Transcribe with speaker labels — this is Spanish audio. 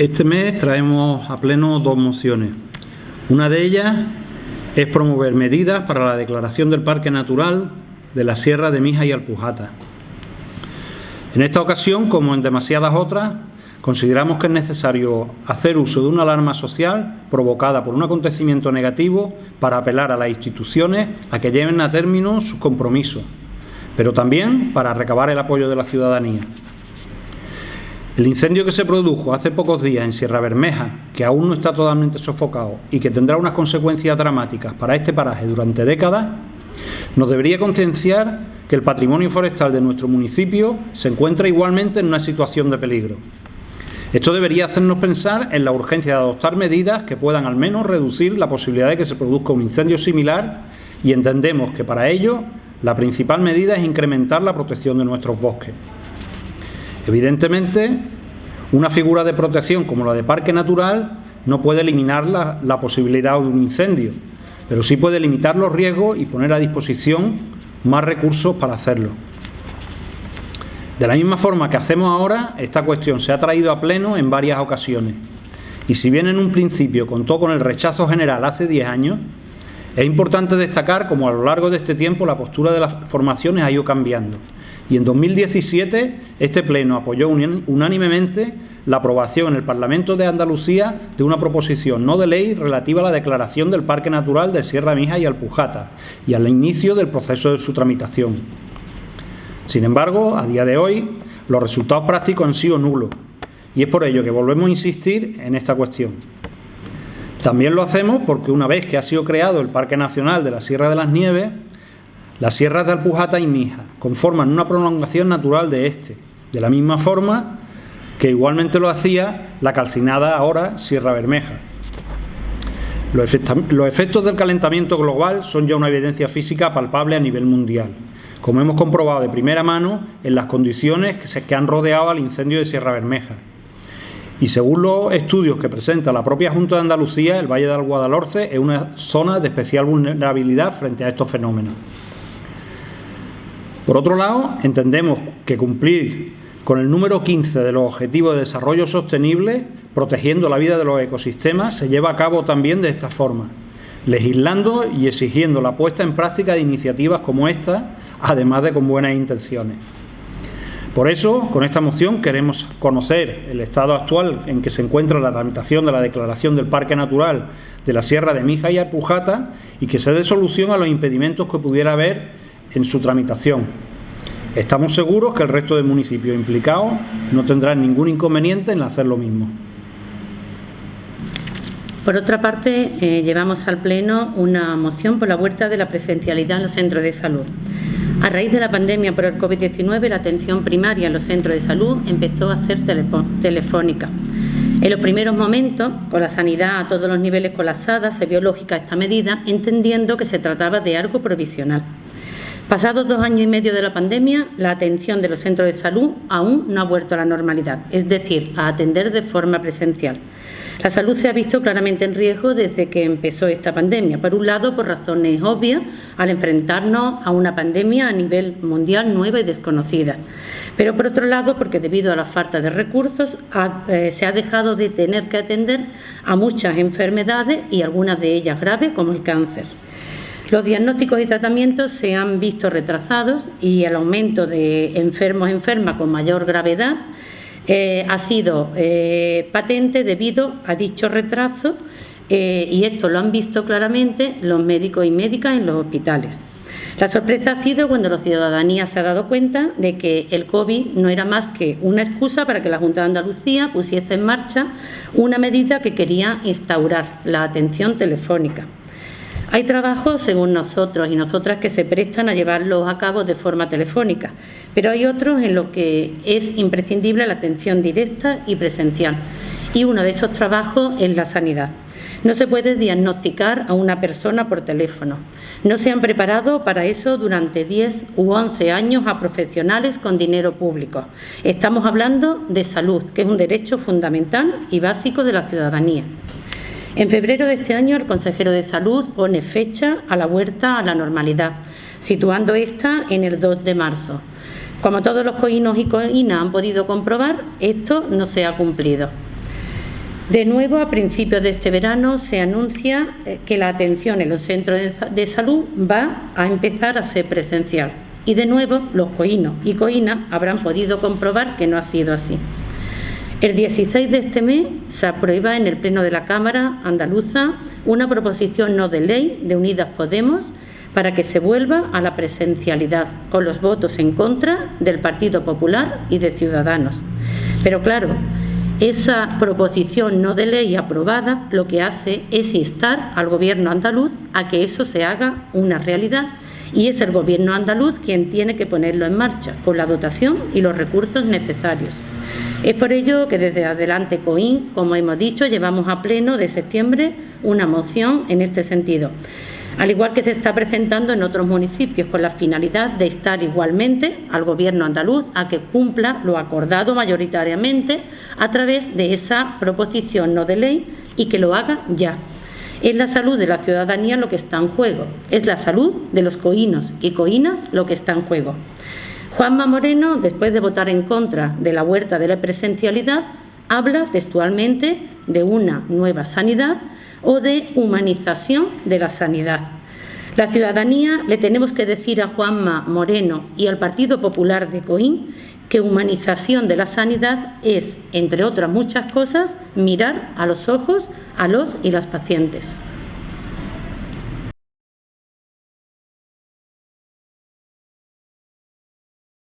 Speaker 1: Este mes traemos a pleno dos mociones. Una de ellas es promover medidas para la declaración del Parque Natural de la Sierra de Mija y Alpujata. En esta ocasión, como en demasiadas otras, consideramos que es necesario hacer uso de una alarma social provocada por un acontecimiento negativo para apelar a las instituciones a que lleven a término sus compromisos, pero también para recabar el apoyo de la ciudadanía. El incendio que se produjo hace pocos días en Sierra Bermeja, que aún no está totalmente sofocado y que tendrá unas consecuencias dramáticas para este paraje durante décadas, nos debería concienciar que el patrimonio forestal de nuestro municipio se encuentra igualmente en una situación de peligro. Esto debería hacernos pensar en la urgencia de adoptar medidas que puedan al menos reducir la posibilidad de que se produzca un incendio similar y entendemos que para ello la principal medida es incrementar la protección de nuestros bosques. Evidentemente, una figura de protección como la de parque natural no puede eliminar la, posibilidad de un incendio, pero sí puede limitar los riesgos y poner a disposición más recursos para hacerlo. De la misma forma que hacemos ahora, esta cuestión se ha traído a pleno en varias ocasiones. Y si bien en un principio contó con el rechazo general hace 10 años, es importante destacar cómo a lo largo de este tiempo la postura de las formaciones ha ido cambiando y en 2017 este Pleno apoyó unánimemente la aprobación en el Parlamento de Andalucía de una proposición no de ley relativa a la declaración del Parque Natural de Sierra Mija y Alpujata y al inicio del proceso de su tramitación. Sin embargo, a día de hoy, los resultados prácticos han sido nulos y es por ello que volvemos a insistir en esta cuestión. También lo hacemos porque una vez que ha sido creado el Parque Nacional de la Sierra de las Nieves, las sierras de Alpujata y Mija conforman una prolongación natural de este, de la misma forma que igualmente lo hacía la calcinada ahora Sierra Bermeja. Los, efectos del calentamiento global son ya una evidencia física palpable a nivel mundial, como hemos comprobado de primera mano en las condiciones que, han rodeado al incendio de Sierra Bermeja. Y según los estudios que presenta la propia Junta de Andalucía, el Valle del Guadalhorce es una zona de especial vulnerabilidad frente a estos fenómenos. Por otro lado, entendemos que cumplir con el número 15 de los Objetivos de Desarrollo Sostenible, protegiendo la vida de los ecosistemas, se lleva a cabo también de esta forma, legislando y exigiendo la puesta en práctica de iniciativas como esta, además de con buenas intenciones. Por eso, con esta moción queremos conocer el estado actual en que se encuentra la tramitación de la declaración del Parque Natural de la Sierra de Mija y Arpujata y que se dé solución a los impedimentos que pudiera haber en su tramitación. Estamos seguros que el resto de municipios implicados no tendrán ningún inconveniente en hacer lo mismo.
Speaker 2: Por otra parte, eh, llevamos al Pleno una moción por la vuelta de la presencialidad en los centros de salud. A raíz de la pandemia por el COVID-19, la atención primaria en los centros de salud empezó a ser telefónica. En los primeros momentos, con la sanidad a todos los niveles colapsada, se vio lógica esta medida, entendiendo que se trataba de algo provisional. Pasados dos años y medio de la pandemia, la atención de los centros de salud aún no ha vuelto a la normalidad, es decir, a atender de forma presencial. La salud se ha visto claramente en riesgo desde que empezó esta pandemia. Por un lado, por razones obvias, al enfrentarnos a una pandemia a nivel mundial nueva y desconocida. Pero por otro lado, porque debido a la falta de recursos eh, se ha dejado de tener que atender a muchas enfermedades y algunas de ellas graves, como el cáncer. Los diagnósticos y tratamientos se han visto retrasados y el aumento de enfermos enfermas con mayor gravedad eh, ha sido eh, patente debido a dicho retraso eh, y esto lo han visto claramente los médicos y médicas en los hospitales. La sorpresa ha sido cuando la ciudadanía se ha dado cuenta de que el COVID no era más que una excusa para que la Junta de Andalucía pusiese en marcha una medida que quería instaurar la atención telefónica. Hay trabajos, según nosotros y nosotras, que se prestan a llevarlos a cabo de forma telefónica, pero hay otros en los que es imprescindible la atención directa y presencial. Y uno de esos trabajos es la sanidad. No se puede diagnosticar a una persona por teléfono. No se han preparado para eso durante 10 u 11 años a profesionales con dinero público. Estamos hablando de salud, que es un derecho fundamental y básico de la ciudadanía. En febrero de este año, el consejero de Salud pone fecha a la vuelta a la normalidad, situando esta en el 2 de marzo. Como todos los coínos y coínas han podido comprobar, esto no se ha cumplido. De nuevo, a principios de este verano se anuncia eh, que la atención en los centros de salud va a empezar a ser presencial. Y de nuevo, los coínos y coínas habrán podido comprobar que no ha sido así. El 16 de este mes se aprueba en el Pleno de la Cámara Andaluza una proposición no de ley de Unidas Podemos para que se vuelva a la presencialidad, con los votos en contra del Partido Popular y de Ciudadanos. Pero claro, esa proposición no de ley aprobada lo que hace es instar al Gobierno andaluz a que eso se haga una realidad y es el Gobierno andaluz quien tiene que ponerlo en marcha con la dotación y los recursos necesarios. Es por ello que desde Adelante COIN, como hemos dicho, llevamos a pleno de septiembre una moción en este sentido al igual que se está presentando en otros municipios, con la finalidad de estar igualmente al Gobierno andaluz a que cumpla lo acordado mayoritariamente a través de esa proposición no de ley y que lo haga ya. Es la salud de la ciudadanía lo que está en juego, es la salud de los coínos y coínas lo que está en juego. Juanma Moreno, después de votar en contra de la huerta de la presencialidad, habla textualmente de una nueva sanidad o de humanización de la sanidad. La ciudadanía le tenemos que decir a Juanma Moreno y al Partido Popular de Coín que humanización de la sanidad es, entre otras muchas cosas, mirar a los ojos a los y las pacientes.